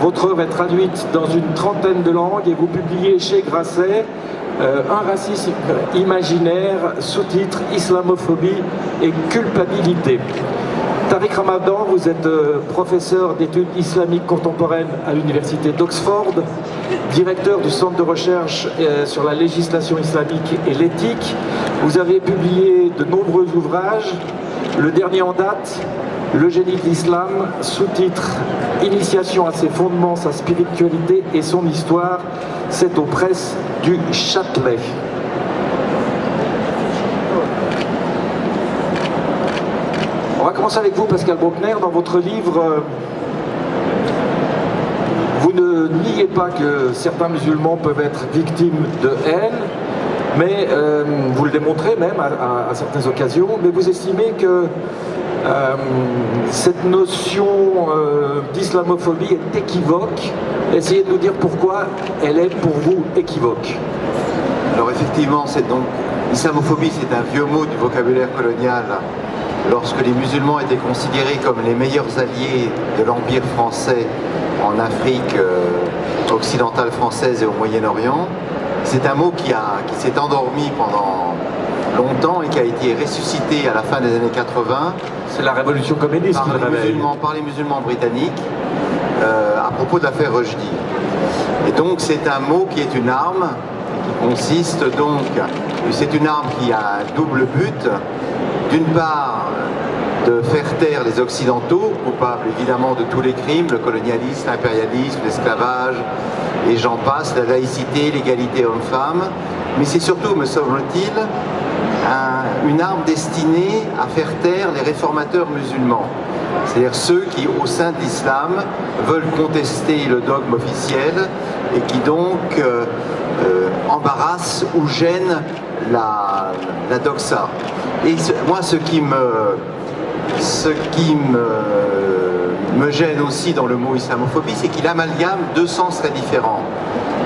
Votre œuvre est traduite dans une trentaine de langues et vous publiez chez Grasset euh, Un racisme imaginaire, sous-titre Islamophobie et culpabilité. Tariq Ramadan, vous êtes euh, professeur d'études islamiques contemporaines à l'université d'Oxford, directeur du centre de recherche euh, sur la législation islamique et l'éthique. Vous avez publié de nombreux ouvrages, le dernier en date, Le génie de l'islam, sous-titre Initiation à ses fondements, sa spiritualité et son histoire, c'est aux presses du Châtelet. On va commencer avec vous, Pascal Bruckner. Dans votre livre, euh, vous ne niez pas que certains musulmans peuvent être victimes de haine, mais euh, vous le démontrez même à, certaines occasions, mais vous estimez que euh, cette notion d'islamophobie est équivoque. Essayez de nous dire pourquoi elle est pour vous équivoque. Alors effectivement, c'est donc islamophobie, c'est un vieux mot du vocabulaire colonial lorsque les musulmans étaient considérés comme les meilleurs alliés de l'Empire français en Afrique euh, occidentale française et au Moyen-Orient, c'est un mot qui, qui s'est endormi pendant longtemps et qui a été ressuscité à la fin des années 80. C'est la révolution communiste par, les musulmans, par les musulmans britanniques euh, à propos de l'affaire Rushdie. Et donc c'est un mot qui est une arme qui consiste donc, c'est une arme qui a un double but, d'une part de faire taire les Occidentaux, coupables évidemment de tous les crimes, le colonialisme, l'impérialisme, l'esclavage, et j'en passe, la laïcité, l'égalité homme-femme, mais c'est surtout, me semble-t-il, un, une arme destinée à faire taire les réformateurs musulmans. C'est-à-dire ceux qui, au sein de l'islam, veulent contester le dogme officiel et qui donc euh, euh, embarrassent ou gênent la, la doxa. Et moi, ce qui me, ce qui me, me gêne aussi dans le mot islamophobie, c'est qu'il amalgame deux sens très différents.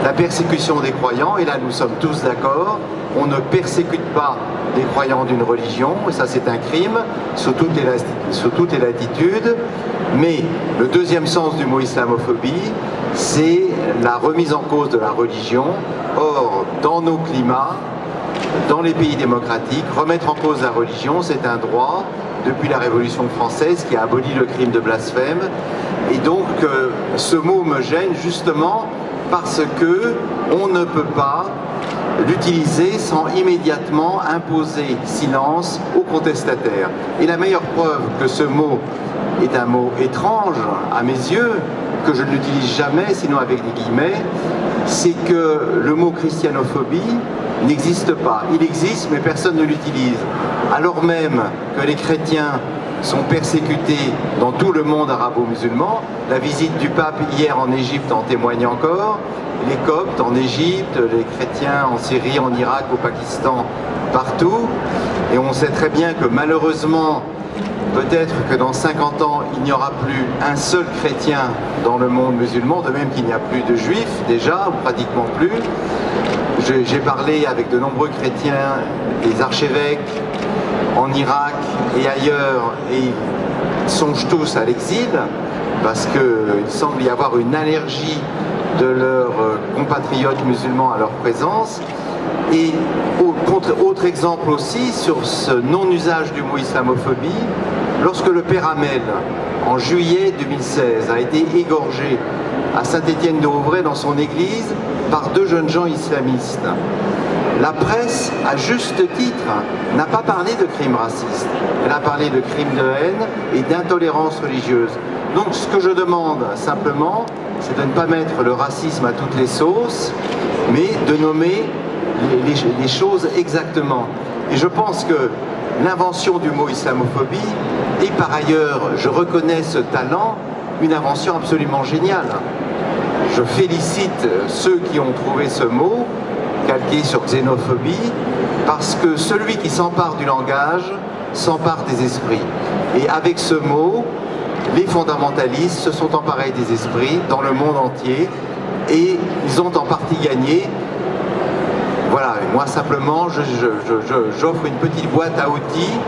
La persécution des croyants, et là nous sommes tous d'accord, on ne persécute pas les croyants d'une religion, et ça c'est un crime, sous sous toutes les latitudes, mais le deuxième sens du mot islamophobie, c'est la remise en cause de la religion. Or, dans nos climats, dans les pays démocratiques, remettre en cause la religion, c'est un droit depuis la Révolution française qui a aboli le crime de blasphème. Et donc, euh, ce mot me gêne justement parce que on ne peut pas l'utiliser sans immédiatement imposer silence aux contestataires. Et la meilleure preuve que ce mot est un mot étrange à mes yeux, que je ne l'utilise jamais, sinon avec des guillemets, c'est que le mot christianophobie n'existe pas. Il existe, mais personne ne l'utilise. Alors même que les chrétiens sont persécutés dans tout le monde arabo-musulman. La visite du pape hier en Égypte en témoigne encore. Les coptes en Égypte, les chrétiens en Syrie, en Irak, au Pakistan, partout. Et on sait très bien que malheureusement, peut-être que dans 50 ans, il n'y aura plus un seul chrétien dans le monde musulman, de même qu'il n'y a plus de juifs déjà, ou pratiquement plus. J'ai parlé avec de nombreux chrétiens, des archevêques, en Irak et ailleurs et ils songent tous à l'exil parce qu'il semble y avoir une allergie de leurs compatriotes musulmans à leur présence. Et exemple aussi sur ce non-usage du mot islamophobie, lorsque le père Hamel, en juillet 2016, a été égorgé à Saint-Étienne de Rouvray dans son église par deux jeunes gens islamistes la presse, à juste titre, n'a pas parlé de crimes racistes. Elle a parlé de crimes de haine et d'intolérance religieuse. Donc ce que je demande simplement, c'est de ne pas mettre le racisme à toutes les sauces, mais de nommer les, choses exactement. Et je pense que l'invention du mot islamophobie, et par ailleurs, je reconnais ce talent, une invention absolument géniale. Je félicite ceux qui ont trouvé ce mot, calqué sur xénophobie, parce que celui qui s'empare du langage s'empare des esprits. Et avec ce mot, les fondamentalistes se sont emparés des esprits dans le monde entier et ils ont en partie gagné Moi, simplement, j'offre une petite boîte à outils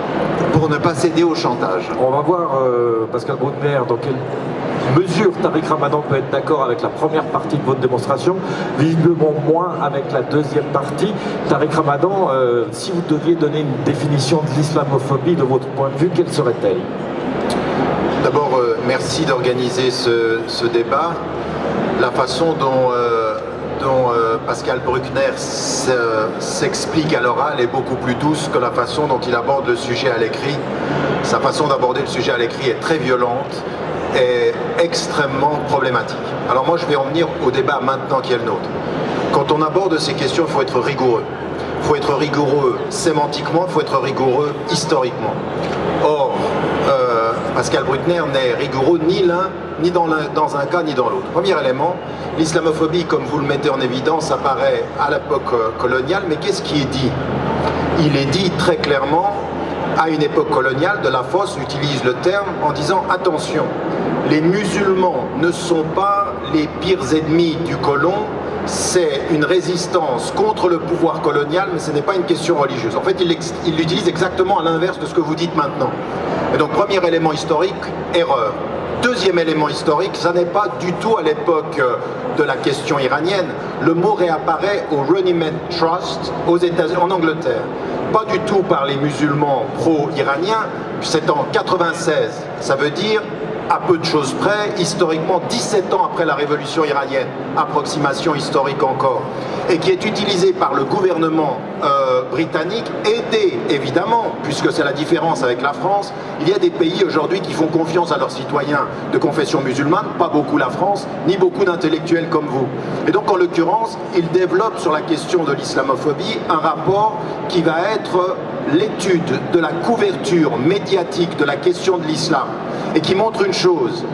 pour ne pas céder au chantage. On va voir, euh, Pascal Bruckner, dans quelle mesure Tariq Ramadan peut être d'accord avec la première partie de votre démonstration, visiblement moins avec la deuxième partie. Tariq Ramadan, euh, si vous deviez donner une définition de l'islamophobie de votre point de vue, quelle serait-elle? D'abord, euh, merci d'organiser ce, débat. La façon dont, euh, Pascal Bruckner s'explique à l'oral est beaucoup plus douce que la façon dont il aborde le sujet à l'écrit. Sa façon d'aborder le sujet à l'écrit est très violente est extrêmement problématique. Alors moi je vais en venir au débat maintenant qui est le nôtre. Quand on aborde ces questions, il faut être rigoureux. Il faut être rigoureux sémantiquement, il faut être rigoureux historiquement. Or, euh, Pascal Bruckner n'est rigoureux ni l'un, ni dans, un cas, ni dans l'autre. Premier élément, l'islamophobie, comme vous le mettez en évidence, apparaît à l'époque euh, coloniale, mais qu'est-ce qui est dit? Il est dit très clairement, à une époque coloniale, de la Fosse utilise le terme en disant « attention, les musulmans ne sont pas les pires ennemis du colon, c'est une résistance contre le pouvoir colonial, mais ce n'est pas une question religieuse. En fait, il l'utilise exactement à l'inverse de ce que vous dites maintenant. Et donc, premier élément historique, erreur. Deuxième élément historique, ça n'est pas du tout à l'époque euh, de la question iranienne. Le mot réapparaît au Runnymede Trust aux en Angleterre. Pas du tout par les musulmans pro-iraniens, c'est en 96. Ça veut dire à peu de choses près, historiquement 17 ans après la révolution iranienne, approximation historique encore, et qui est utilisé par le gouvernement euh, britannique, aidé évidemment, puisque c'est la différence avec la France, il y a des pays aujourd'hui qui font confiance à leurs citoyens de confession musulmane, pas beaucoup la France, ni beaucoup d'intellectuels comme vous. Et donc en l'occurrence, il développe sur la question de l'islamophobie un rapport qui va être l'étude de la couverture médiatique de la question de l'islam et qui montre une chose,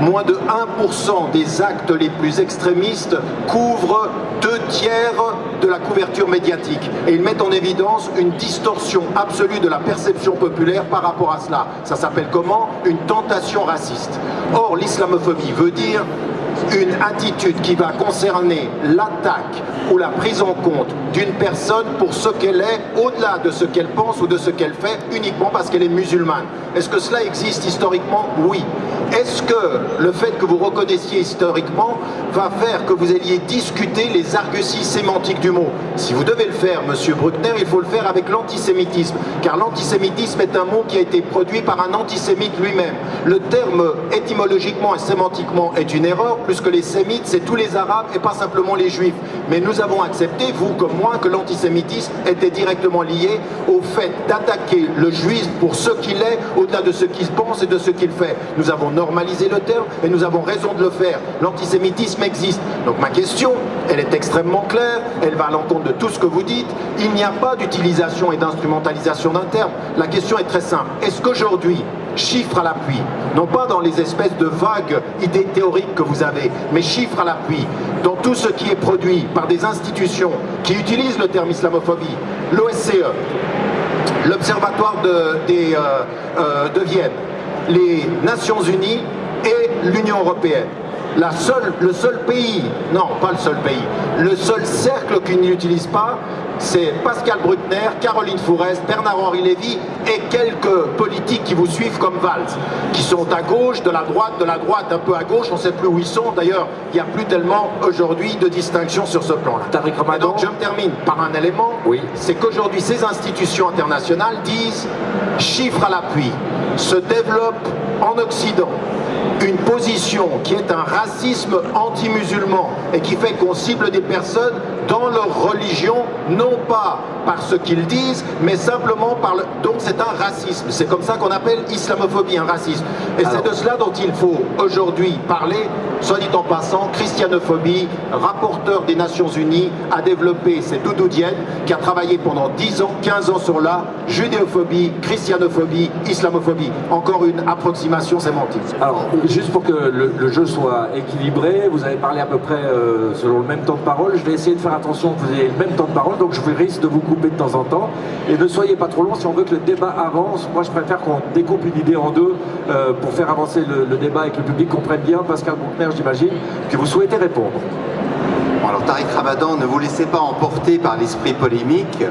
moins de 1% des actes les plus extrémistes couvrent deux tiers de la couverture médiatique. Et ils mettent en évidence une distorsion absolue de la perception populaire par rapport à cela. Ça s'appelle comment? Une tentation raciste. Or, l'islamophobie veut dire une attitude qui va concerner l'attaque ou la prise en compte d'une personne pour ce qu'elle est, au-delà de ce qu'elle pense ou de ce qu'elle fait, uniquement parce qu'elle est musulmane. Est-ce que cela existe historiquement? Oui. Est-ce que le fait que vous reconnaissiez historiquement va faire que vous alliez discuter les arguties sémantiques du mot? Si vous devez le faire, Monsieur Bruckner, il faut le faire avec l'antisémitisme, car l'antisémitisme est un mot qui a été produit par un antisémite lui-même. Le terme étymologiquement et sémantiquement est une erreur, plus que les sémites, c'est tous les arabes et pas simplement les juifs. Mais nous avons accepté, vous comme moi, que l'antisémitisme était directement lié au fait d'attaquer le juif pour ce qu'il est, au-delà de ce qu'il pense et de ce qu'il fait. Nous avons normaliser le terme et nous avons raison de le faire. L'antisémitisme existe. Donc ma question, elle est extrêmement claire, elle va à l'encontre de tout ce que vous dites. Il n'y a pas d'utilisation et d'instrumentalisation d'un terme. La question est très simple. Est-ce qu'aujourd'hui, chiffres à l'appui, non pas dans les espèces de vagues idées théoriques que vous avez, mais chiffres à l'appui, dans tout ce qui est produit par des institutions qui utilisent le terme islamophobie, l'OSCE, l'Observatoire de, euh, euh, de Vienne, les Nations Unies et l'Union Européenne. La seule, le seul pays, non pas le seul pays, le seul cercle qui n'utilise pas, c'est Pascal Bruckner, Caroline Fourest, Bernard-Henri Lévy et quelques politiques qui vous suivent comme Valls, qui sont à gauche, de la droite, de la droite un peu à gauche, on ne sait plus où ils sont. D'ailleurs, il n'y a plus tellement aujourd'hui de distinction sur ce plan-là. Donc je me termine par un élément, oui. c'est qu'aujourd'hui ces institutions internationales disent, chiffres à l'appui, se développe en Occident une position qui est un racisme anti-musulman et qui fait qu'on cible des personnes dans leur religion, non pas par ce qu'ils disent, mais simplement par le... Donc c'est un racisme. C'est comme ça qu'on appelle islamophobie, un racisme. Et c'est de cela dont il faut aujourd'hui parler. Soit dit en passant, christianophobie, rapporteur des Nations Unies, a développé, c'est Doudou Dienne, qui a travaillé pendant 10 ans, 15 ans sur là, judéophobie, christianophobie, islamophobie. Encore une approximation sémantique. Alors, juste pour que le, jeu soit équilibré, vous avez parlé à peu près euh, selon le même temps de parole. Je vais essayer de faire attention vous ayez le même temps de parole, donc je risque de vous couper de temps en temps. Et ne soyez pas trop long si on veut que le débat avance. Moi, je préfère qu'on découpe une idée en deux euh, pour faire avancer le, débat et que le public comprenne bien. Pascal Bruckner, j'imagine, que vous souhaitez répondre. alors Tariq Ramadan, ne vous laissez pas emporter par l'esprit polémique.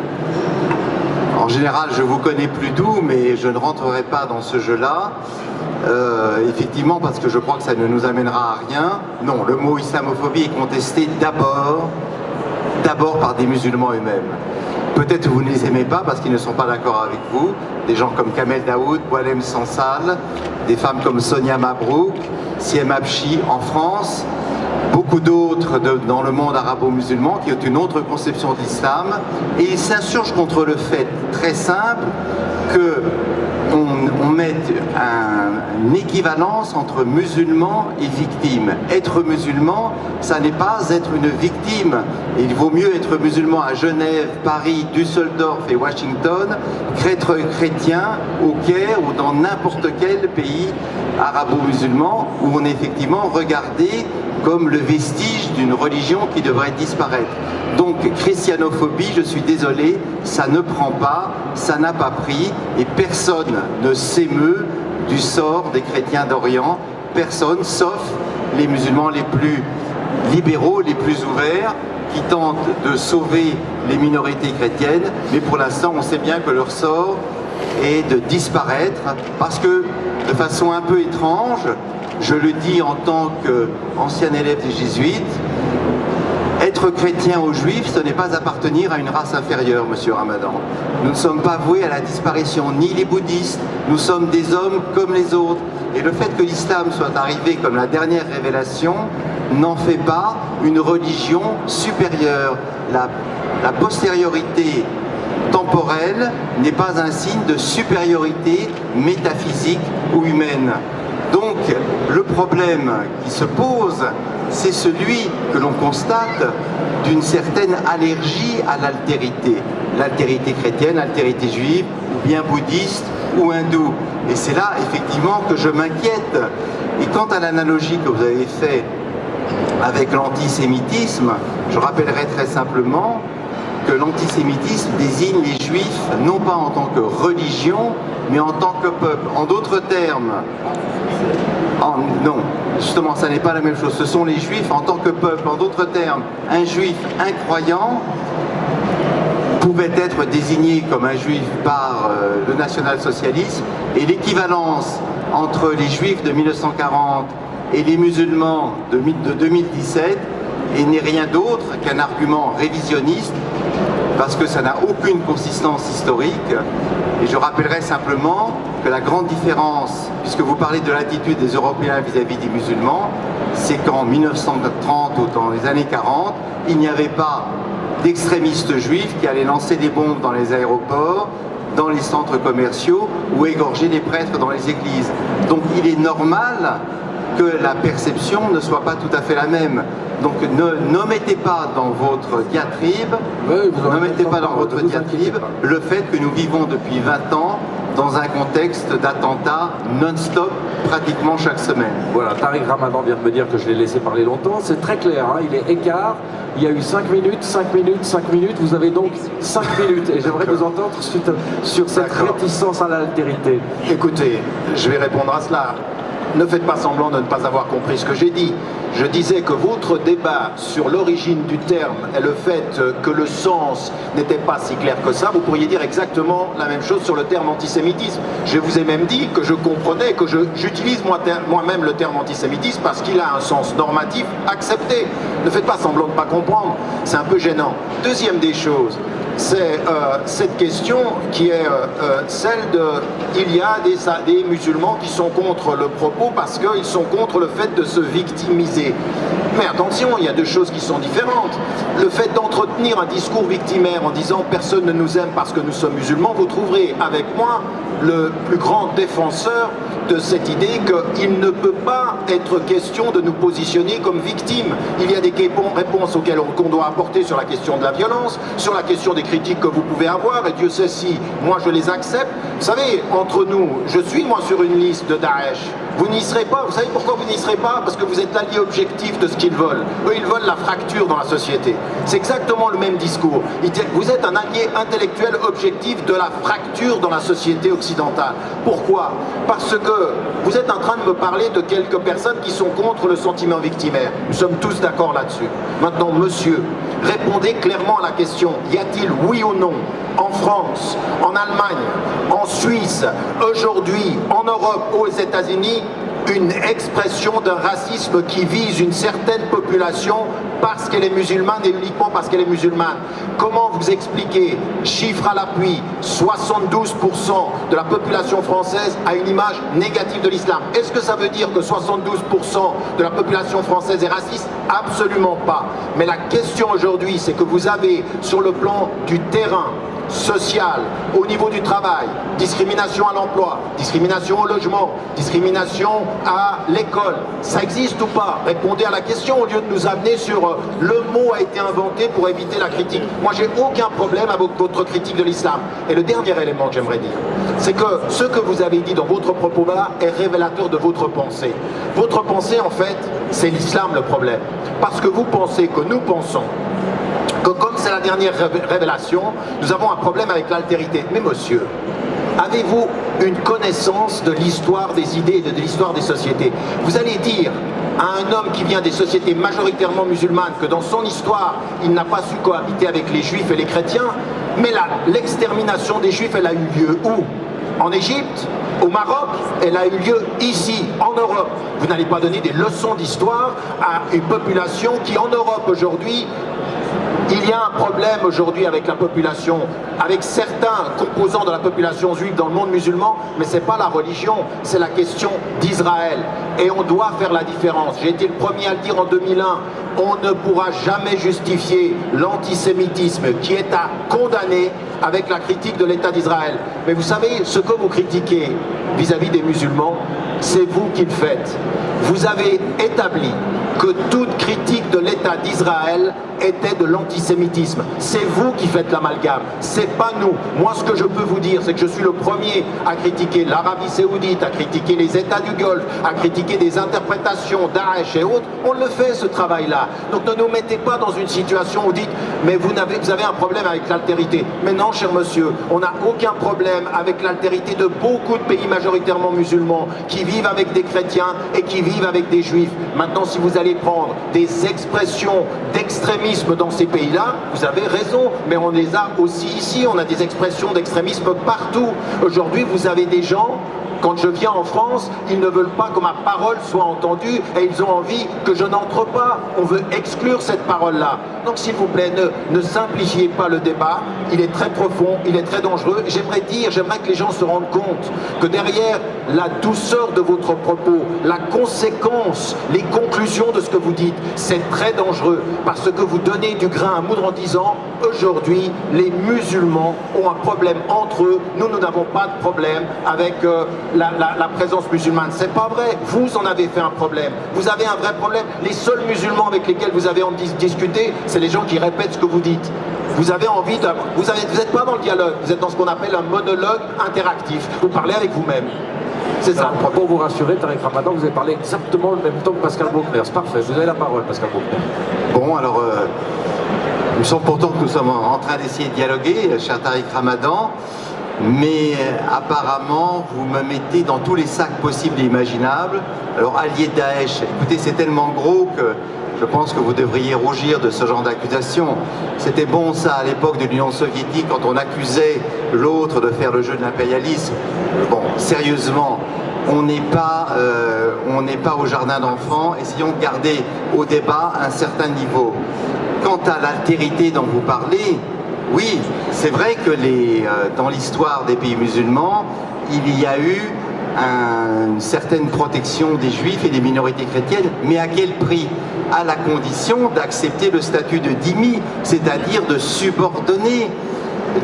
En général, je vous connais plus doux, mais je ne rentrerai pas dans ce jeu-là. Euh, effectivement, parce que je crois que ça ne nous amènera à rien. Non, le mot islamophobie est contesté d'abord, d'abord par des musulmans eux-mêmes. Peut-être vous ne les aimez pas parce qu'ils ne sont pas d'accord avec vous. Des gens comme Kamel Daoud, Boalem Sansal, des femmes comme Sonia Mabrouk, Siem Abchi en France, beaucoup d'autres dans le monde arabo-musulman qui ont une autre conception d'islam et ils s'insurgent contre le fait très simple que on, met une équivalence entre musulman et victime. Être musulman, ça n'est pas être une victime. Il vaut mieux être musulman à Genève, Paris, Düsseldorf et Washington qu'être chrétien au Caire ou dans n'importe quel pays arabo-musulman où on est effectivement regardé comme le vestige d'une religion qui devrait disparaître. Donc christianophobie, je suis désolé, ça ne prend pas, ça n'a pas pris, et personne ne s'émeut du sort des chrétiens d'Orient, personne, sauf les musulmans les plus libéraux, les plus ouverts, qui tentent de sauver les minorités chrétiennes, mais pour l'instant on sait bien que leur sort est de disparaître, parce que de façon un peu étrange, je le dis en tant qu'ancien élève des jésuites, être chrétien ou juif, ce n'est pas appartenir à une race inférieure, monsieur Ramadan. Nous ne sommes pas voués à la disparition, ni les bouddhistes, nous sommes des hommes comme les autres. Et le fait que l'islam soit arrivé comme la dernière révélation n'en fait pas une religion supérieure. La, la postériorité temporelle n'est pas un signe de supériorité métaphysique ou humaine. Donc le problème qui se pose, c'est celui que l'on constate d'une certaine allergie à l'altérité. L'altérité chrétienne, l'altérité juive, ou bien bouddhiste ou hindoue. Et c'est là effectivement que je m'inquiète. Et quant à l'analogie que vous avez faite avec l'antisémitisme, je rappellerai très simplement que l'antisémitisme désigne les juifs non pas en tant que religion, mais en tant que peuple. En d'autres termes, non, justement, ça n'est pas la même chose. Ce sont les juifs en tant que peuple. En d'autres termes, un juif incroyant pouvait être désigné comme un juif par euh, le national-socialisme et l'équivalence entre les juifs de 1940 et les musulmans de 2017 n'est rien d'autre qu'un argument révisionniste parce que ça n'a aucune consistance historique. Et je rappellerai simplement que la grande différence, puisque vous parlez de l'attitude des Européens vis-à-vis des musulmans, c'est qu'en 1930 ou dans les années 40, il n'y avait pas d'extrémistes juifs qui allaient lancer des bombes dans les aéroports, dans les centres commerciaux ou égorger des prêtres dans les églises. Donc il est normal que la perception ne soit pas tout à fait la même. Donc ne, mettez pas dans votre diatribe, ne mettez pas dans votre diatribe le fait que nous vivons depuis 20 ans dans un contexte d'attentats non-stop pratiquement chaque semaine. Voilà, Tariq Ramadan vient de me dire que je l'ai laissé parler longtemps, c'est très clair, hein. il est écart, il y a eu 5 minutes, 5 minutes, 5 minutes, vous avez donc 5 minutes et j'aimerais vous entendre sur cette réticence à l'altérité. Écoutez, je vais répondre à cela ne faites pas semblant de ne pas avoir compris ce que j'ai dit. Je disais que votre débat sur l'origine du terme et le fait que le sens n'était pas si clair que ça, vous pourriez dire exactement la même chose sur le terme antisémitisme. Je vous ai même dit que je comprenais, que j'utilise moi-même le terme antisémitisme parce qu'il a un sens normatif accepté. Ne faites pas semblant de ne pas comprendre, c'est un peu gênant. Deuxième des choses, c'est euh, cette question qui est euh, euh, celle de... Il y a des, musulmans qui sont contre le propos parce qu'ils sont contre le fait de se victimiser. Mais attention, il y a deux choses qui sont différentes. Le fait d'entretenir un discours victimaire en disant personne ne nous aime parce que nous sommes musulmans, vous trouverez avec moi le plus grand défenseur de cette idée qu'il ne peut pas être question de nous positionner comme victimes. Il y a des réponses auxquelles on doit apporter sur la question de la violence, sur la question des critiques que vous pouvez avoir, et Dieu sait si moi je les accepte. Vous savez, entre nous, je suis moi sur une liste de Daesh. Vous n'y serez pas. Vous savez pourquoi vous n'y serez pas? Parce que vous êtes l'allié objectif de ce qu'ils veulent. Eux, ils veulent la fracture dans la société. C'est exactement le même discours. Vous êtes un allié intellectuel objectif de la fracture dans la société occidentale. Pourquoi? Parce que vous êtes en train de me parler de quelques personnes qui sont contre le sentiment victimaire. Nous sommes tous d'accord là-dessus. Maintenant, monsieur, répondez clairement à la question. Y a-t-il, oui ou non, en France, en Allemagne, en Suisse, aujourd'hui, en Europe, aux États-Unis, une expression d'un racisme qui vise une certaine population parce qu'elle est musulmane et uniquement parce qu'elle est musulmane. Comment vous expliquez, chiffre à l'appui, 72% de la population française a une image négative de l'islam? Est-ce que ça veut dire que 72% de la population française est raciste? Absolument pas. Mais la question aujourd'hui, c'est que vous avez sur le plan du terrain sociale, au niveau du travail, discrimination à l'emploi, discrimination au logement, discrimination à l'école. Ça existe ou pas? Répondez à la question au lieu de nous amener sur euh, le mot a été inventé pour éviter la critique. Moi, j'ai aucun problème avec votre critique de l'islam. Et le dernier élément que j'aimerais dire, c'est que ce que vous avez dit dans votre propos là est révélateur de votre pensée. Votre pensée, en fait, c'est l'islam le problème. Parce que vous pensez que nous pensons que comme c'est la dernière révélation, nous avons un problème avec l'altérité. Mais monsieur, avez-vous une connaissance de l'histoire des idées et de l'histoire des sociétés? Vous allez dire à un homme qui vient des sociétés majoritairement musulmanes que dans son histoire, il n'a pas su cohabiter avec les juifs et les chrétiens, mais l'extermination des juifs, elle a eu lieu où? En Égypte? Au Maroc, elle a eu lieu ici, en Europe. Vous n'allez pas donner des leçons d'histoire à une population qui, en Europe aujourd'hui, il y a un problème aujourd'hui avec la population, avec certains composants de la population juive dans le monde musulman, mais ce n'est pas la religion, c'est la question d'Israël. Et on doit faire la différence. J'ai été le premier à le dire en 2001, on ne pourra jamais justifier l'antisémitisme qui est à condamner avec la critique de l'État d'Israël. Mais vous savez, ce que vous critiquez vis-à-vis -vis des musulmans, c'est vous qui le faites. Vous avez établi que toute critique de l'État d'Israël était de l'antisémitisme. C'est vous qui faites l'amalgame, c'est pas nous. Moi, ce que je peux vous dire, c'est que je suis le premier à critiquer l'Arabie Saoudite, à critiquer les États du Golfe, à critiquer des interprétations Daesh et autres. On le fait, ce travail-là. Donc ne nous mettez pas dans une situation où vous dites, mais vous avez, vous avez un problème avec l'altérité. Mais non, cher monsieur, on n'a aucun problème avec l'altérité de beaucoup de pays majoritairement musulmans qui vivent avec des chrétiens et qui vivent avec des juifs. Maintenant, si vous allez prendre des expressions d'extrémisme dans ces pays-là, vous avez raison, mais on les a aussi ici, on a des expressions d'extrémisme partout. Aujourd'hui, vous avez des gens quand je viens en France, ils ne veulent pas que ma parole soit entendue et ils ont envie que je n'entre pas. On veut exclure cette parole-là. Donc s'il vous plaît, ne, simplifiez pas le débat. Il est très profond, il est très dangereux. J'aimerais dire, j'aimerais que les gens se rendent compte que derrière la douceur de votre propos, la conséquence, les conclusions de ce que vous dites, c'est très dangereux parce que vous donnez du grain à moudre en disant aujourd'hui, les musulmans ont un problème entre eux. Nous, nous n'avons pas de problème avec euh, la, présence musulmane. C'est pas vrai. Vous en avez fait un problème. Vous avez un vrai problème. Les seuls musulmans avec lesquels vous avez envie de discuter, c'est les gens qui répètent ce que vous dites. Vous avez envie de... Vous n'êtes pas dans le dialogue, vous êtes dans ce qu'on appelle un monologue interactif. Vous parlez avec vous-même. C'est ça. pour vous rassurer, Tarek Ramadan, vous avez parlé exactement le même temps que Pascal Bruckner. C'est parfait, vous avez la parole, Pascal Bruckner. Bon, alors, euh, il me semble pourtant que nous sommes en train d'essayer de dialoguer, cher Tariq Ramadan mais euh, apparemment vous me mettez dans tous les sacs possibles et imaginables. Alors allié Daesh, écoutez c'est tellement gros que je pense que vous devriez rougir de ce genre d'accusation. C'était bon ça à l'époque de l'Union soviétique quand on accusait l'autre de faire le jeu de l'impérialisme. Bon, sérieusement, on n'est pas, euh, pas au jardin d'enfants, essayons de garder au débat un certain niveau. Quant à l'altérité dont vous parlez, oui, c'est vrai que euh, dans l'histoire des pays musulmans, il y a eu une certaine protection des juifs et des minorités chrétiennes, mais à quel prix? À la condition d'accepter le statut de dhimmi, c'est-à-dire de subordonner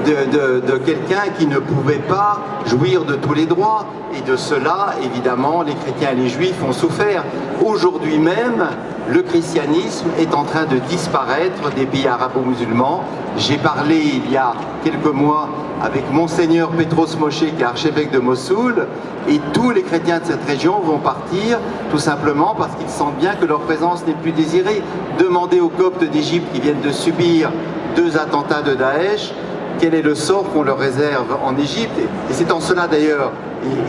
de, quelqu'un qui ne pouvait pas jouir de tous les droits. Et de cela, évidemment, les chrétiens et les juifs ont souffert. Aujourd'hui même, le christianisme est en train de disparaître des pays arabo-musulmans. J'ai parlé il y a quelques mois avec Monseigneur Petros Moshe, qui est archevêque de Mossoul, et tous les chrétiens de cette région vont partir tout simplement parce qu'ils sentent bien que leur présence n'est plus désirée. Demandez aux Coptes d'Égypte qui viennent de subir deux attentats de Daesh, quel est le sort qu'on leur réserve en Égypte. Et c'est en cela d'ailleurs,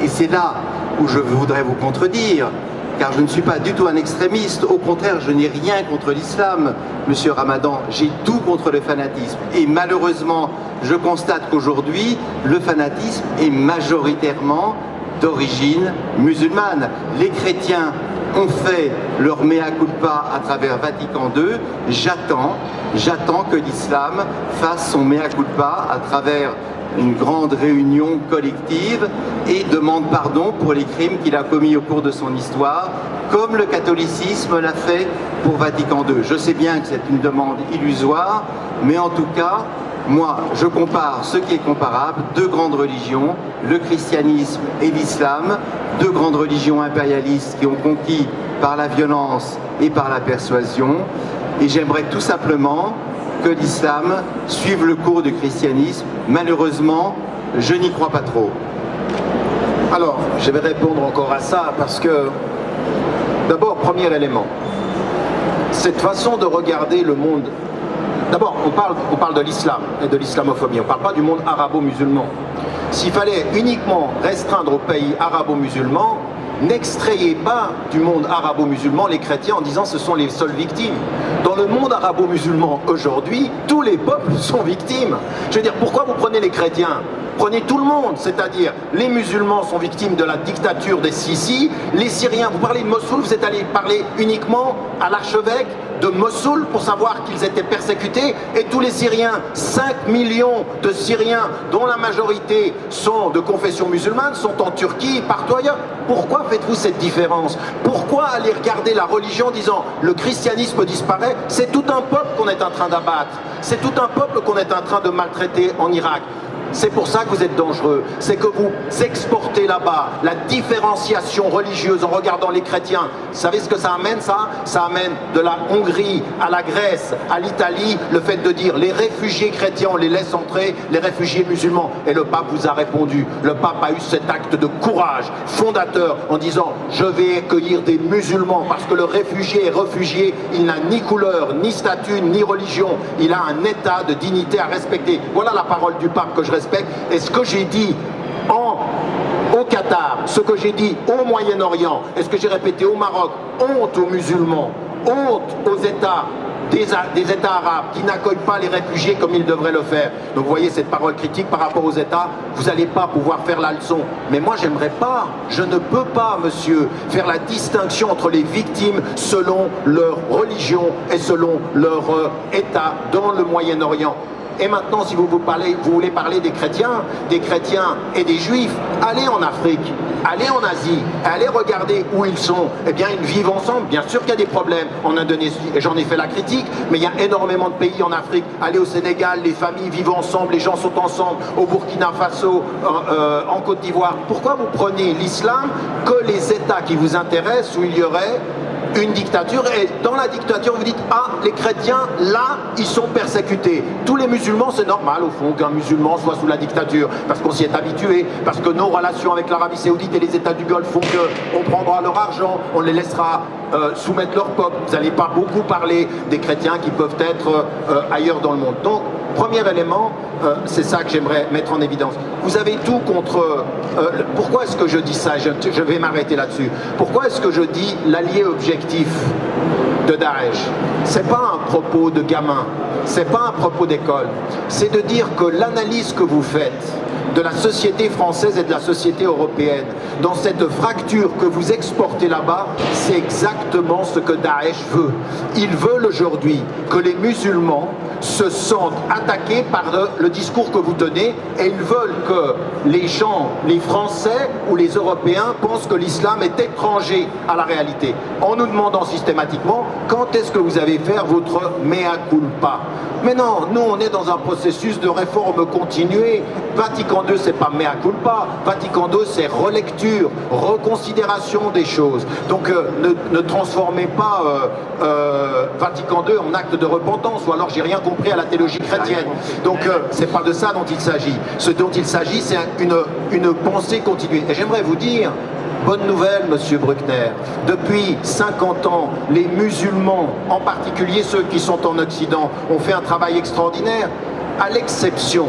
et c'est là où je voudrais vous contredire, car je ne suis pas du tout un extrémiste, au contraire, je n'ai rien contre l'islam, monsieur Ramadan, j'ai tout contre le fanatisme. Et malheureusement, je constate qu'aujourd'hui, le fanatisme est majoritairement d'origine musulmane. Les chrétiens ont fait leur mea culpa à travers Vatican II, j'attends, j'attends que l'islam fasse son mea culpa à travers une grande réunion collective et demande pardon pour les crimes qu'il a commis au cours de son histoire, comme le catholicisme l'a fait pour Vatican II. Je sais bien que c'est une demande illusoire, mais en tout cas, moi, je compare ce qui est comparable, deux grandes religions, le christianisme et l'islam, deux grandes religions impérialistes qui ont conquis par la violence et par la persuasion, et j'aimerais tout simplement que l'islam suive le cours du christianisme. Malheureusement, je n'y crois pas trop. Alors, je vais répondre encore à ça parce que, d'abord, premier élément, cette façon de regarder le monde, d'abord, on parle, de l'islam et de l'islamophobie, on ne parle pas du monde arabo-musulman. S'il fallait uniquement restreindre aux pays arabo-musulmans, n'extrayez pas du monde arabo-musulman les chrétiens en disant ce sont les seules victimes. Dans le monde arabo-musulman aujourd'hui, tous les peuples sont victimes. Je veux dire, pourquoi vous prenez les chrétiens? Prenez tout le monde, c'est-à-dire les musulmans sont victimes de la dictature des Sisi, les Syriens, vous parlez de Mossoul, vous êtes allé parler uniquement à l'archevêque de Mossoul pour savoir qu'ils étaient persécutés et tous les Syriens, 5 millions de Syriens dont la majorité sont de confession musulmane sont en Turquie, partout ailleurs. Pourquoi faites-vous cette différence? Pourquoi aller regarder la religion en disant le christianisme disparaît? C'est tout un peuple qu'on est en train d'abattre, c'est tout un peuple qu'on est en train de maltraiter en Irak. C'est pour ça que vous êtes dangereux. C'est que vous exportez là-bas la différenciation religieuse en regardant les chrétiens. Vous savez ce que ça amène ça? Ça amène de la Hongrie à la Grèce, à l'Italie, le fait de dire les réfugiés chrétiens, on les laisse entrer, les réfugiés musulmans. Et le pape vous a répondu. Le pape a eu cet acte de courage fondateur en disant je vais accueillir des musulmans parce que le réfugié est réfugié, il n'a ni couleur, ni statut, ni religion. Il a un état de dignité à respecter. Voilà la parole du pape que je et ce que j'ai dit au Qatar, ce que j'ai dit au Moyen-Orient, et ce que j'ai répété au Maroc, honte aux musulmans, honte aux États des, des, États arabes qui n'accueillent pas les réfugiés comme ils devraient le faire. Donc vous voyez cette parole critique par rapport aux États, vous n'allez pas pouvoir faire la leçon. Mais moi j'aimerais pas, je ne peux pas monsieur, faire la distinction entre les victimes selon leur religion et selon leur euh, État dans le Moyen-Orient. Et maintenant, si vous, voulez parler des chrétiens, des chrétiens et des juifs, allez en Afrique, allez en Asie, allez regarder où ils sont. Eh bien, ils vivent ensemble. Bien sûr qu'il y a des problèmes en Indonésie, et j'en ai fait la critique, mais il y a énormément de pays en Afrique. Allez au Sénégal, les familles vivent ensemble, les gens sont ensemble. Au Burkina Faso, euh, euh, en Côte d'Ivoire. Pourquoi vous prenez l'islam que les États qui vous intéressent, où il y aurait une dictature et dans la dictature vous dites ah les chrétiens là ils sont persécutés. Tous les musulmans c'est normal au fond qu'un musulman soit sous la dictature parce qu'on s'y est habitué parce que nos relations avec l'Arabie Saoudite et les États du Golfe font qu'on prendra leur argent on les laissera euh, soumettre leur peuple. Vous n'allez pas beaucoup parler des chrétiens qui peuvent être euh, ailleurs dans le monde. Donc premier élément euh, c'est ça que j'aimerais mettre en évidence vous avez tout contre pourquoi est-ce que je dis ça? Je, je vais m'arrêter là-dessus pourquoi est-ce que je dis l'allié objectif de Daesh? C'est pas un propos de gamin, c'est pas un propos d'école. C'est de dire que l'analyse que vous faites de la société française et de la société européenne, dans cette fracture que vous exportez là-bas, c'est exactement ce que Daesh veut. Ils veulent aujourd'hui que les musulmans se sentent attaqués par le, discours que vous tenez et ils veulent que les gens, les Français ou les Européens pensent que l'islam est étranger à la réalité, en nous demandant systématiquement quand est-ce que vous allez faire votre mea culpa? Mais non, nous on est dans un processus de réforme continuée. Vatican II c'est pas mea culpa, Vatican II c'est relecture, reconsidération des choses. Donc euh, ne, transformez pas euh, euh, Vatican II en acte de repentance, ou alors j'ai rien compris à la théologie chrétienne. Donc c'est pas de ça dont il s'agit. Ce dont il s'agit c'est une, une pensée continue. Et j'aimerais vous dire, Bonne nouvelle, Monsieur Bruckner. Depuis 50 ans, les musulmans, en particulier ceux qui sont en Occident, ont fait un travail extraordinaire à l'exception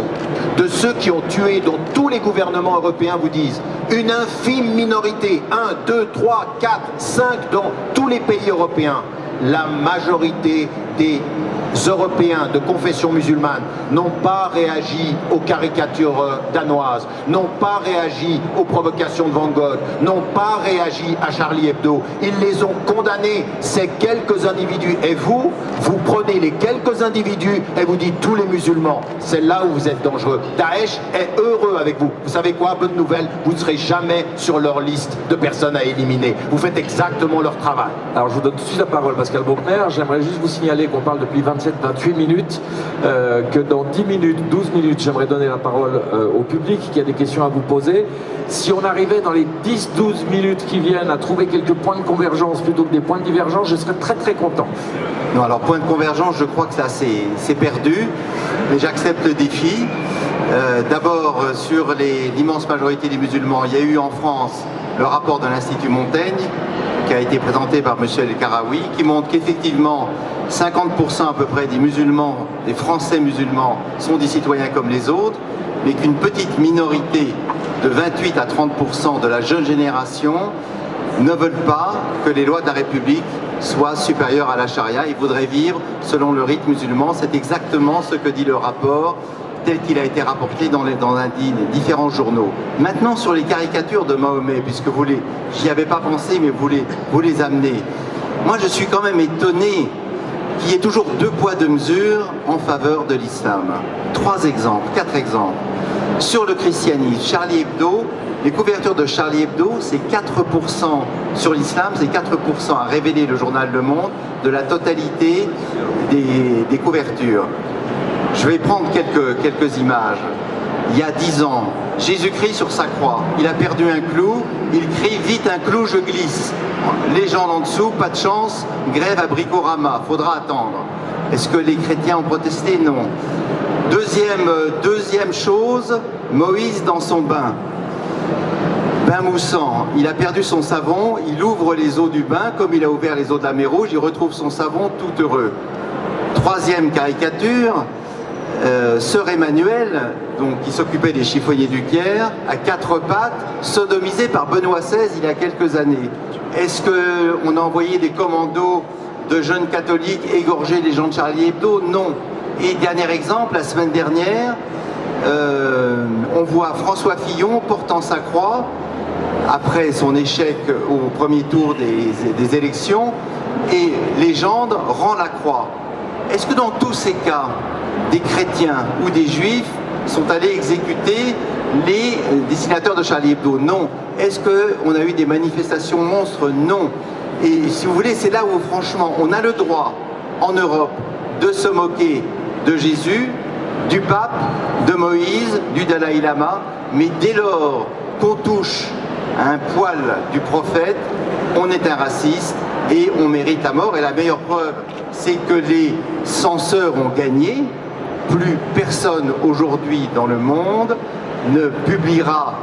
de ceux qui ont tué, dont tous les gouvernements européens vous disent, une infime minorité, 1, 2, 3, 4, 5 dans tous les pays européens, la majorité des Européens de confession musulmane n'ont pas réagi aux caricatures euh, danoises, n'ont pas réagi aux provocations de Van Gogh, n'ont pas réagi à Charlie Hebdo. Ils les ont condamnés, ces quelques individus. Et vous, vous prenez les quelques individus et vous dites tous les musulmans. C'est là où vous êtes dangereux. Daesh est heureux avec vous. Vous savez quoi, bonne nouvelle, vous ne serez jamais sur leur liste de personnes à éliminer. Vous faites exactement leur travail. Alors je vous donne tout de suite la parole, Pascal Bruckner. J'aimerais juste vous signaler qu'on parle depuis 20 27-28 minutes, euh, que dans 10 minutes, 12 minutes, j'aimerais donner la parole euh, au public qui a des questions à vous poser. Si on arrivait dans les 10-12 minutes qui viennent à trouver quelques points de convergence plutôt que des points de divergence, je serais très très content. Non, alors point de convergence, je crois que ça c'est perdu, mais j'accepte le défi. Euh, d'abord, sur l'immense majorité des musulmans, il y a eu en France le rapport de l'Institut Montaigne, qui a été présenté par M. El Karaoui, qui montre qu'effectivement, 50% à peu près des musulmans, des Français musulmans, sont des citoyens comme les autres, mais qu'une petite minorité de 28 à 30% de la jeune génération ne veulent pas que les lois de la République soient supérieures à la charia. Ils voudraient vivre selon le rite musulman. C'est exactement ce que dit le rapport tel qu'il a été rapporté dans les, dans différents journaux. Maintenant, sur les caricatures de Mahomet, puisque vous les, j'y avais pas pensé, mais vous les, vous les amenez. Moi, je suis quand même étonné qu'il y ait toujours deux poids, deux mesures en faveur de l'islam. Trois exemples, quatre exemples. Sur le christianisme, Charlie Hebdo, les couvertures de Charlie Hebdo, c'est 4% sur l'islam, c'est 4% à révéler le journal Le Monde de la totalité des, des couvertures. Je vais prendre quelques, images. Il y a dix ans, Jésus-Christ sur sa croix, il a perdu un clou, il crie « Vite un clou, je glisse ». Les gens en dessous, pas de chance, grève à Bricorama, faudra attendre. Est-ce que les chrétiens ont protesté? Non. Deuxième, euh, deuxième chose, Moïse dans son bain. Bain moussant, il a perdu son savon, il ouvre les eaux du bain, comme il a ouvert les eaux de la mer Rouge, il retrouve son savon tout heureux. Troisième caricature, euh, Sœur Emmanuel, donc, qui s'occupait des chiffonniers du Caire, à quatre pattes, sodomisé par Benoît XVI il y a quelques années. Est-ce qu'on a envoyé des commandos de jeunes catholiques égorger les gens de Charlie Hebdo? Non. Et dernier exemple, la semaine dernière, euh, on voit François Fillon portant sa croix après son échec au premier tour des, des élections et légende rend la croix. Est-ce que dans tous ces cas, des chrétiens ou des juifs sont allés exécuter les dessinateurs de Charlie Hebdo Non. Est-ce qu'on a eu des manifestations monstres? Non. Et si vous voulez, c'est là où franchement, on a le droit, en Europe, de se moquer de Jésus, du pape, de Moïse, du Dalai Lama, mais dès lors qu'on touche à un poil du prophète, on est un raciste et on mérite la mort. Et la meilleure preuve, c'est que les censeurs ont gagné, plus personne aujourd'hui dans le monde ne publiera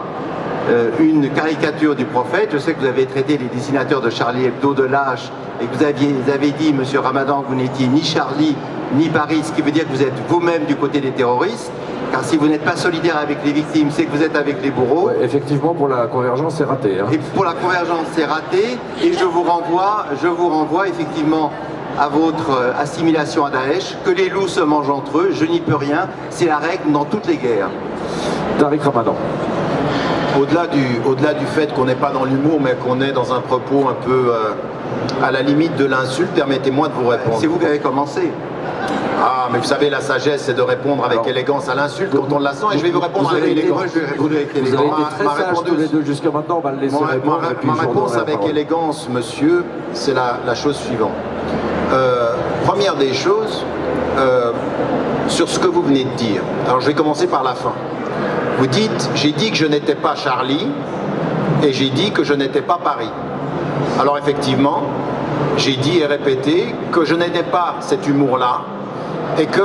euh, une caricature du prophète. Je sais que vous avez traité les dessinateurs de Charlie Hebdo de lâche et que vous, aviez, avez dit, Monsieur Ramadan, que vous n'étiez ni Charlie ni Paris, ce qui veut dire que vous êtes vous-même du côté des terroristes. Car si vous n'êtes pas solidaire avec les victimes, c'est que vous êtes avec les bourreaux. effectivement, pour la convergence, c'est raté. Hein. Et pour la convergence, c'est raté. Et je vous renvoie, je vous renvoie effectivement à votre euh, assimilation à Daesh, que les loups se mangent entre eux, je n'y peux rien, c'est la règle dans toutes les guerres. Tariq Ramadan. Au-delà du, au -delà du fait qu'on n'est pas dans l'humour, mais qu'on est dans un propos un peu euh, à la limite de l'insulte, permettez-moi de vous répondre. C'est vous qui avez commencé. Ah, mais vous savez, la sagesse, c'est de répondre avec élégance à l'insulte quand on la sent, et je vais vous répondre avec élégance. je vais répondre avec Vous avez élégance. été très ma réponse- tous les deux jusqu'à maintenant, on va le laisser Ma, répondre. ma- et puis ma je vous réponse avec élégance, monsieur, c'est la, la chose suivante. Euh, première des choses, euh, sur ce que vous venez de dire. Alors je vais commencer par la fin. Vous dites, j'ai dit que je n'étais pas Charlie et j'ai dit que je n'étais pas Paris. Alors effectivement, j'ai dit et répété que je n'étais pas cet humour-là et que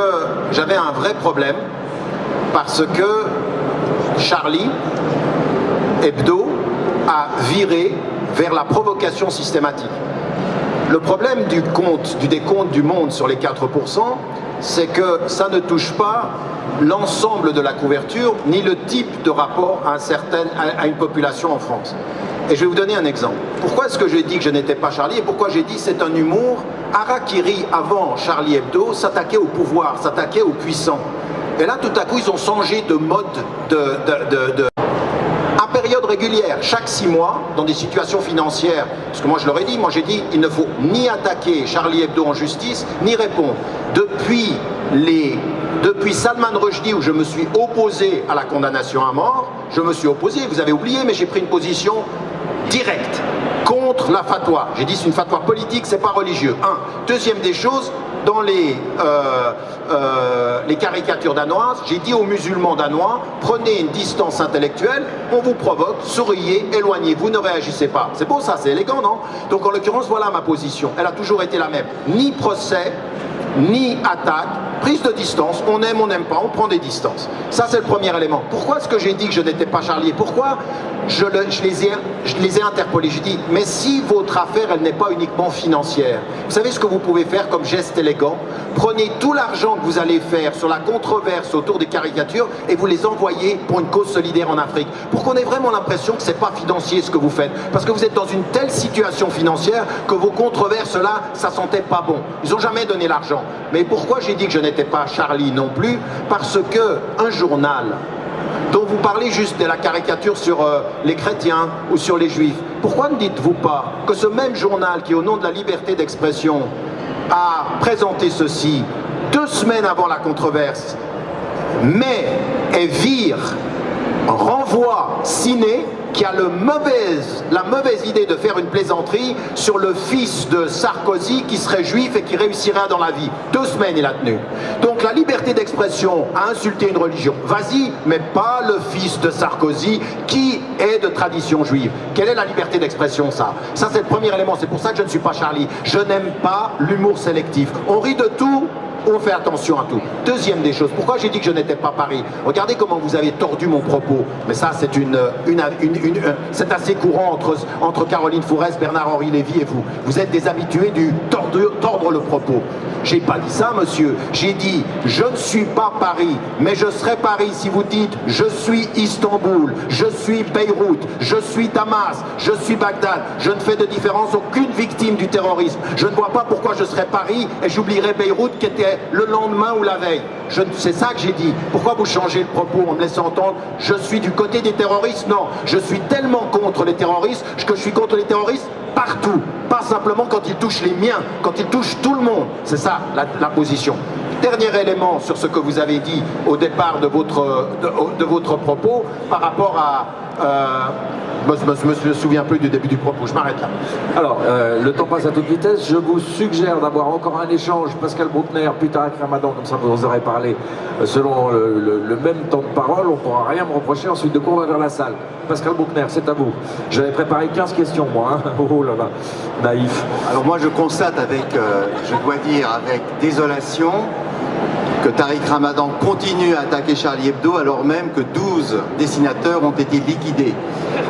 j'avais un vrai problème parce que Charlie Hebdo a viré vers la provocation systématique. Le problème du compte, du décompte du monde sur les 4%, c'est que ça ne touche pas l'ensemble de la couverture, ni le type de rapport à, une population en France. Et je vais vous donner un exemple. Pourquoi est-ce que j'ai dit que je n'étais pas Charlie et pourquoi j'ai dit c'est un humour Harakiri, avant Charlie Hebdo, s'attaquait au pouvoir, s'attaquait aux puissants. Et là, tout à coup, ils ont changé de mode de- période régulière, chaque six mois, dans des situations financières. Parce que moi je leur ai dit, moi j'ai dit, il ne faut ni attaquer Charlie Hebdo en justice, ni répondre. Depuis, les, depuis Salman Rushdie, où je me suis opposé à la condamnation à mort, je me suis opposé, vous avez oublié, mais j'ai pris une position directe contre la fatwa. J'ai dit c'est une fatwa politique, c'est pas religieux. Un. Deuxième des choses, dans les, euh, euh, les caricatures danoises, j'ai dit aux musulmans danois, prenez une distance intellectuelle, on vous provoque, souriez, éloignez-vous, ne réagissez pas. C'est beau ça, c'est élégant, non? Donc en l'occurrence, voilà ma position. Elle a toujours été la même. Ni procès, ni attaque, prise de distance, on aime, on n'aime pas, on prend des distances. Ça c'est le premier élément. Pourquoi est-ce que j'ai dit que je n'étais pas Charlie? Pourquoi je, le- je les ai, je interpellés Je dis, mais si votre affaire, elle n'est pas uniquement financière, vous savez ce que vous pouvez faire comme geste élégant? Prenez tout l'argent que vous allez faire sur la controverse autour des caricatures et vous les envoyez pour une cause solidaire en Afrique. Pour qu'on ait vraiment l'impression que c'est pas financier ce que vous faites. Parce que vous êtes dans une telle situation financière que vos controverses là, ça sentait pas bon. Ils ont jamais donné l'argent. Mais pourquoi j'ai dit que je n'étais pas Charlie non plus Parce que un journal dont vous parlez juste de la caricature sur euh, les chrétiens ou sur les juifs. Pourquoi ne dites-vous pas que ce même journal qui, au nom de la liberté d'expression, a présenté ceci deux semaines avant la controverse, mais et vire, renvoie Ciné qui a la mauvaise idée de faire une plaisanterie sur le fils de Sarkozy qui serait juif et qui réussirait dans la vie. Deux semaines il a tenu. Donc la liberté d'expression a insulté une religion. Vas-y, mais pas le fils de Sarkozy qui est de tradition juive. Quelle est la liberté d'expression ça? Ça c'est le premier élément, c'est pour ça que je ne suis pas Charlie. Je n'aime pas l'humour sélectif. On rit de tout, on fait attention à tout. Deuxième des choses, pourquoi j'ai dit que je n'étais pas Paris? Regardez comment vous avez tordu mon propos. Mais ça, c'est une, une, une- euh, assez courant entre, entre Caroline Fourès, Bernard-Henri Lévy et vous. Vous êtes des habitués du tordre, le propos. J'ai pas dit ça, monsieur. J'ai dit, je ne suis pas Paris, mais je serai Paris si vous dites, je suis Istanbul, je suis Beyrouth, je suis Damas, je suis Bagdad. Je ne fais de différence aucune victime du terrorisme. Je ne vois pas pourquoi je serais Paris et j'oublierais Beyrouth qui était le lendemain ou la veille. C'est ça que j'ai dit. Pourquoi vous changez le propos en me laissant entendre je suis du côté des terroristes? Non, je suis tellement contre les terroristes que je suis contre les terroristes partout. Pas simplement quand ils touchent les miens, quand ils touchent tout le monde. C'est ça la, position. Dernier élément sur ce que vous avez dit au départ de votre propos par rapport à... euh, je ne me, me souviens plus du début du propos, je m'arrête là. Alors, euh, le temps passe à toute vitesse. Je vous suggère d'avoir encore un échange, Pascal Bruckner, plus tard avec Ramadan, comme ça vous en aurez parlé, euh, selon le, le- le même temps de parole. On ne pourra rien me reprocher ensuite de courir vers la salle. Pascal Bruckner, c'est à vous. J'avais préparé 15 questions, moi. hein. Oh là là, naïf. Alors moi je constate avec, euh, je dois dire, avec désolation, que Tariq Ramadan continue à attaquer Charlie Hebdo alors même que 12 dessinateurs ont été liquidés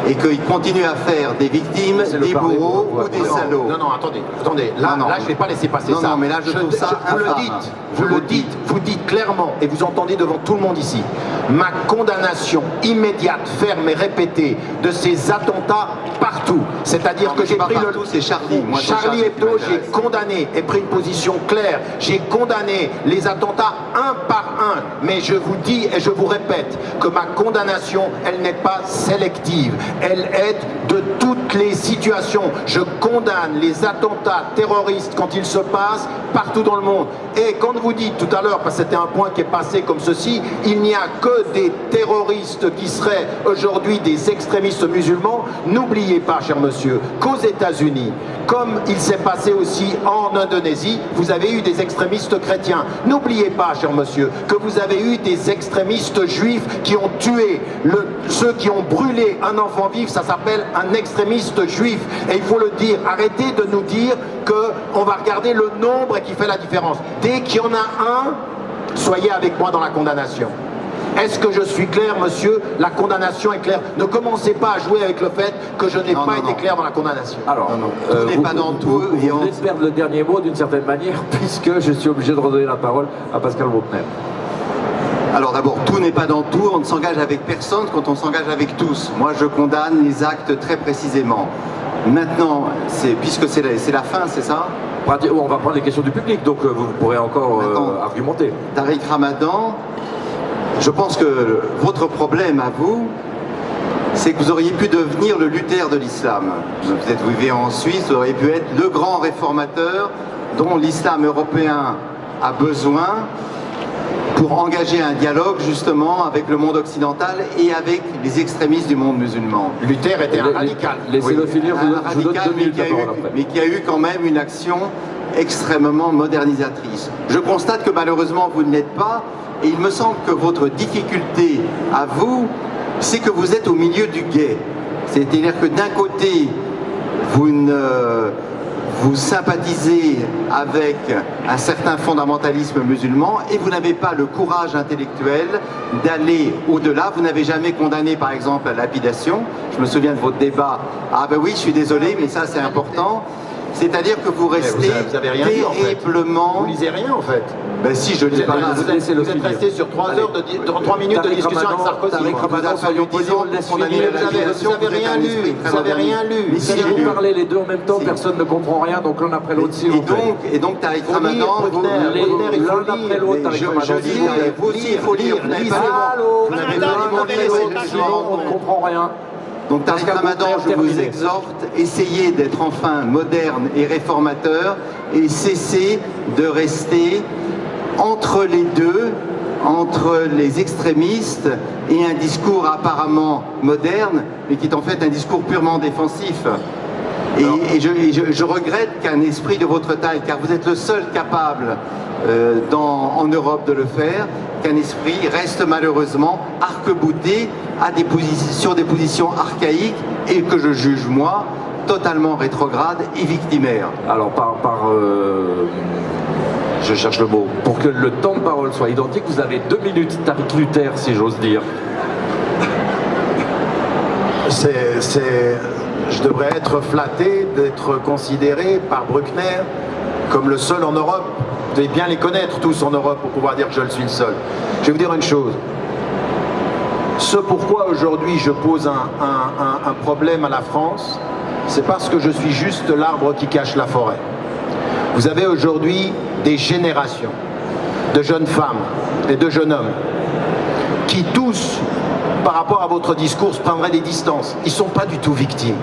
et qu'il continue à faire des victimes, le des bourreaux ou des salauds. Non, non, attendez, attendez. Là, Non, non. là je ne vais pas laisser passer Non, ça. non, mais là, je trouve ça Vous le dites, vous le le dites, vous dites clairement, et vous entendez devant tout le monde ici, ma condamnation immédiate, ferme et répétée de ces attentats partout. C'est-à-dire que j'ai pris le... partout, c'est Charlie. Moi, Charlie Hebdo, j'ai condamné et pris une position claire. J'ai condamné les attentats un par un. Mais je vous dis et je vous répète que ma condamnation, elle n'est pas sélective. Elle aide de toutes les situations. Je condamne les attentats terroristes quand ils se passent partout dans le monde. Et quand vous dites tout à l'heure, parce que c'était un point qui est passé comme ceci, il n'y a que des terroristes qui seraient aujourd'hui des extrémistes musulmans, n'oubliez pas, cher monsieur, qu'aux États-Unis, comme il s'est passé aussi en Indonésie, vous avez eu des extrémistes chrétiens. N'oubliez pas, cher monsieur, que vous avez eu des extrémistes juifs qui ont tué ceux qui ont brûlé un enfant vif, ça s'appelle un extrémiste juif. Et il faut le dire, arrêtez de nous dire qu'on va regarder le nombre qui fait la différence. Dès qu'il y en a un, soyez avec moi dans la condamnation. Est-ce que je suis clair, monsieur? La condamnation est claire. Ne commencez pas à jouer avec le fait que je n'ai pas été clair dans la condamnation. Alors, euh, tout n'est pas dans tout. Vous, vous venez de perdre le dernier mot d'une certaine manière, puisque je suis obligé de redonner la parole à Pascal Bruckner. Alors d'abord, tout n'est pas dans tout, on ne s'engage avec personne quand on s'engage avec tous. Moi, je condamne les actes très précisément. Maintenant, puisque c'est la, la fin, c'est ça? On va prendre les questions du public, donc euh, vous pourrez encore euh, argumenter. Tariq Ramadan, je pense que votre problème à vous, c'est que vous auriez pu devenir le Luther de l'islam. Vous êtes vivez en Suisse, vous auriez pu être le grand réformateur dont l'islam européen a besoin pour engager un dialogue justement avec le monde occidental et avec les extrémistes du monde musulman. Luther était un radical. Laissez-le finir, un radical, mais qui a eu quand même une action extrêmement modernisatrice. Je constate que malheureusement vous ne l'êtes pas, et il me semble que votre difficulté à vous, c'est que vous êtes au milieu du guet. C'est-à-dire que d'un côté, vous, vous sympathisez avec un certain fondamentalisme musulman et vous n'avez pas le courage intellectuel d'aller au-delà. Vous n'avez jamais condamné, par exemple, la lapidation. Je me souviens de votre débat. Ah ben oui, je suis désolé, mais ça c'est important. C'est-à-dire que vous restez vous avez, rien. Vous lisez rien en fait. Ben si, je lis pas. Vous, vous, êtes, vous êtes resté sur 3 heures de, 3 minutes de discussion avec Sarkozy. Avec Ramadan, soyons disons, vous n'avez rien lu. Vous n'avez rien lu. Si vous parlez les deux en même temps, personne ne comprend rien, donc l'un après l'autre, s'il vous. Et donc, Tariq Ramadan, l'un après l'autre, Tariq Ramadan, vous aussi, il faut lire. Vous n'avez pas on ne comprend rien. Donc Tariq Ramadan, je vous exhorte, essayez d'être enfin moderne et réformateur et cessez de rester entre les deux, entre les extrémistes et un discours apparemment moderne, mais qui est en fait un discours purement défensif. Et, je, regrette qu'un esprit de votre taille, car vous êtes le seul capable euh, en Europe de le faire, qu'un esprit reste malheureusement arc-bouté sur des positions archaïques et que je juge moi totalement rétrogrades et victimaires. Alors par, euh, je cherche le mot, pour que le temps de parole soit identique, vous avez deux minutes, Tariq Luther, si j'ose dire. C'est, je devrais être flatté d'être considéré par Bruckner comme le seul en Europe. Vous devez bien les connaître tous en Europe pour pouvoir dire que je le suis le seul. Je vais vous dire une chose. Ce pourquoi aujourd'hui je pose un, un problème à la France, c'est parce que je suis juste l'arbre qui cache la forêt. Vous avez aujourd'hui des générations de jeunes femmes et de jeunes hommes qui tous, par rapport à votre discours, prendraient des distances. Ils ne sont pas du tout victimes.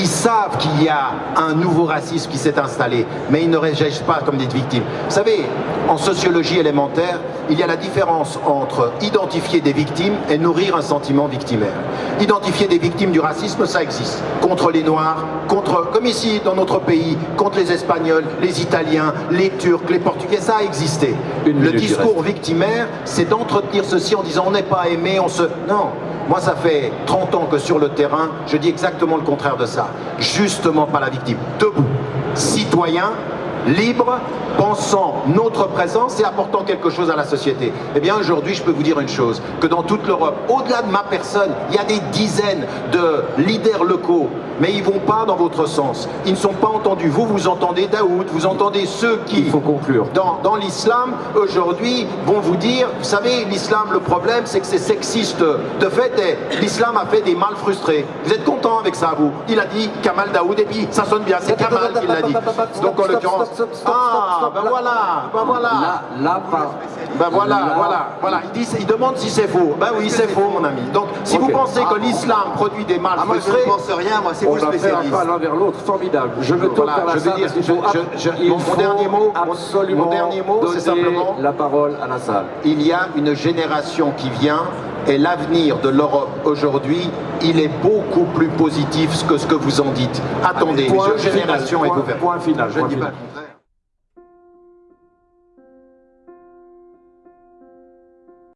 Ils savent qu'il y a un nouveau racisme qui s'est installé, mais ils ne réagissent pas comme des victimes. Vous savez, en sociologie élémentaire, il y a la différence entre identifier des victimes et nourrir un sentiment victimaire. Identifier des victimes du racisme, ça existe. Contre les Noirs, contre, comme ici dans notre pays, contre les Espagnols, les Italiens, les Turcs, les Portugais, ça a existé. Le discours victimaire, c'est d'entretenir ceci en disant on n'est pas aimé, on se... Non, moi, ça fait 30 ans que sur le terrain, je dis exactement le contraire de ça. Justement pas la victime. Debout, citoyen, libre, pensant notre présence et apportant quelque chose à la société. Eh bien aujourd'hui, je peux vous dire une chose, que dans toute l'Europe, au-delà de ma personne, il y a des dizaines de leaders locaux, mais ils ne vont pas dans votre sens. Ils ne sont pas entendus. Vous, vous entendez Daoud, vous entendez ceux qui, il faut conclure. dans, dans l'islam, aujourd'hui, vont vous dire, vous savez, l'islam, le problème, c'est que c'est sexiste. De fait, l'islam a fait des mâles frustrés. Vous êtes content avec ça, vous Il a dit Kamal Daoud, et puis ça sonne bien, c'est Kamal qui l'a dit. Donc en l'occurrence, stop, stop, stop, Ah, ben là. voilà, ben voilà. Là, là, Ben voilà, là- voilà, voilà. Il, dit, il demande si c'est faux. Ben oui, c'est faux, mon ami. Donc, si vous pensez Ah, que l'islam produit des mâles Ah, moi, je ne pense rien, moi, c'est On vous spécialiste. pas l'un vers l'autre, formidable. Je me tourne vers la je veux dire, je- je- je- mon- dernier mot, mon- absolument mon dernier mot, c'est simplement- la parole à la salle. il y a une génération qui vient et l'avenir de l'Europe aujourd'hui, il est beaucoup plus positif que ce que vous en dites. Attendez, Point génération final, est point- final. Je ne dis pas le contraire.